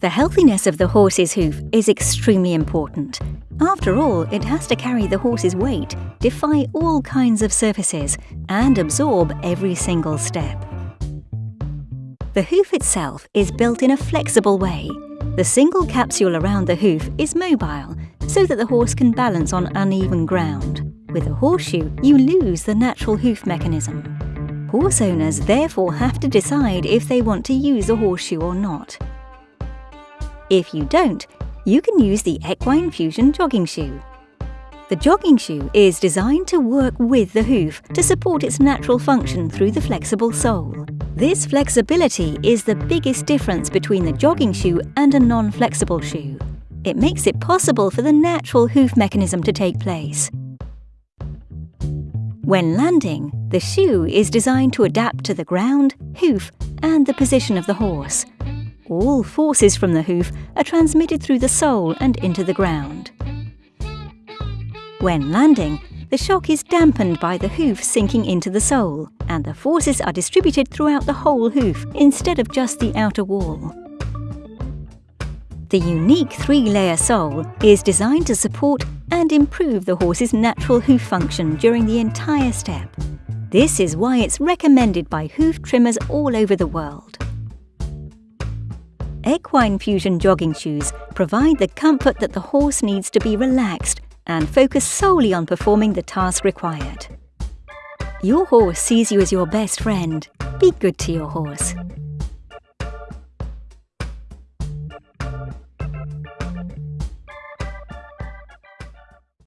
The healthiness of the horse's hoof is extremely important. After all, it has to carry the horse's weight, defy all kinds of surfaces, and absorb every single step. The hoof itself is built in a flexible way. The single capsule around the hoof is mobile, so that the horse can balance on uneven ground. With a horseshoe, you lose the natural hoof mechanism. Horse owners therefore have to decide if they want to use a horseshoe or not. If you don't, you can use the Equine Fusion jogging shoe. The jogging shoe is designed to work with the hoof to support its natural function through the flexible sole. This flexibility is the biggest difference between the jogging shoe and a non-flexible shoe. It makes it possible for the natural hoof mechanism to take place. When landing, the shoe is designed to adapt to the ground, hoof and the position of the horse. All forces from the hoof are transmitted through the sole and into the ground. When landing, the shock is dampened by the hoof sinking into the sole, and the forces are distributed throughout the whole hoof instead of just the outer wall. The unique three-layer sole is designed to support and improve the horse's natural hoof function during the entire step. This is why it's recommended by hoof trimmers all over the world. Equine Fusion jogging shoes provide the comfort that the horse needs to be relaxed and focus solely on performing the task required. Your horse sees you as your best friend. Be good to your horse.